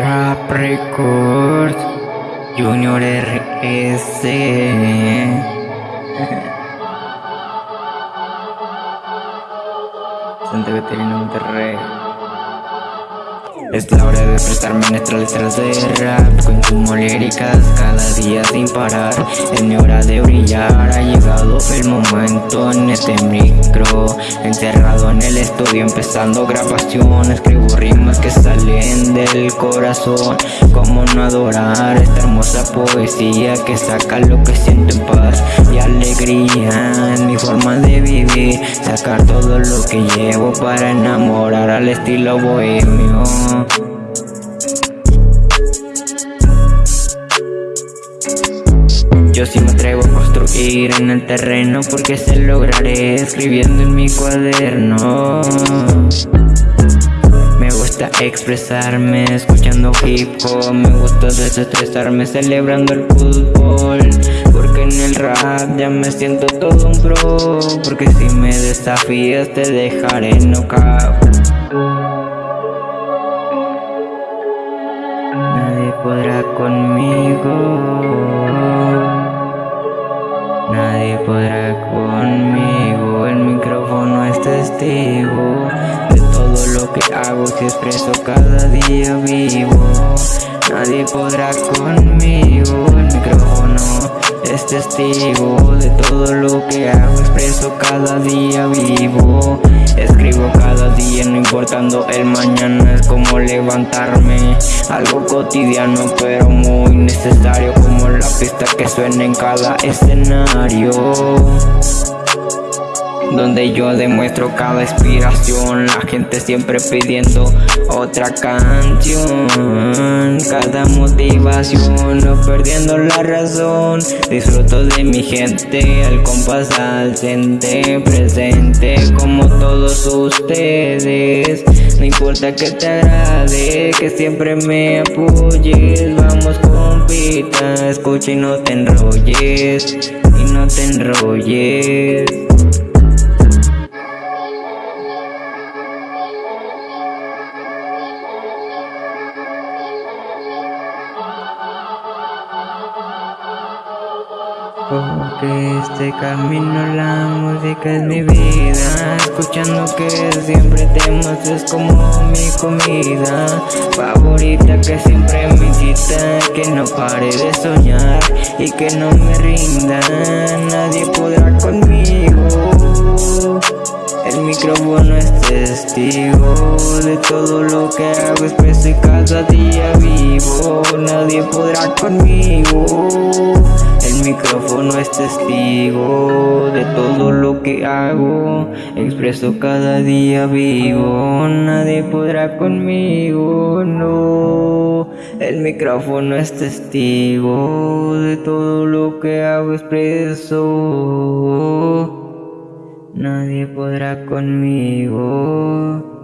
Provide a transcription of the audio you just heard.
Trap Records Junior RS Santa Catarina Monterrey es la hora de prestarme nuestras letras de rap Consumo líricas cada día sin parar. Es mi hora de brillar Ha llegado el momento en este micro Encerrado en el estudio empezando grabación. Escribo rimas que salen del corazón Cómo no adorar esta hermosa poesía Que saca lo que siento en paz y alegría. En mi forma de vivir Sacar todo lo que llevo para enamorar al estilo bohemio yo sí me atrevo a construir en el terreno porque se lograré escribiendo en mi cuaderno. Me gusta expresarme escuchando hip hop. Me gusta desestresarme celebrando el fútbol. Porque en el rap ya me siento todo un pro. Porque si me desafías te dejaré knockout testigo De todo lo que hago expreso cada día vivo. Nadie podrá conmigo. El micrófono es testigo. De todo lo que hago expreso cada día vivo. Escribo cada día no importando el mañana Es como levantarme. Algo cotidiano pero muy necesario Como la pista que suena en cada escenario donde yo demuestro cada inspiración. La gente siempre pidiendo otra canción. Cada motivación, no perdiendo la razón. Disfruto de mi gente, al compás al presente Como todos ustedes. No importa que te agrade, que siempre me apoyes. Vamos compita, escucha y no te enrolles Y no te enrolles Porque este camino, la música es mi vida. Escuchando que siempre temas es como mi comida. Favorita que siempre me incita Que no pare de soñar y que no me rinda. Nadie podrá conmigo. El micrófono es testigo de todo lo que hago, expreso y cada día vivo. Nadie podrá conmigo micrófono es testigo de todo lo que hago Expreso cada día vivo. Nadie podrá conmigo, no. El micrófono es testigo. De todo lo que hago, expreso. Nadie podrá conmigo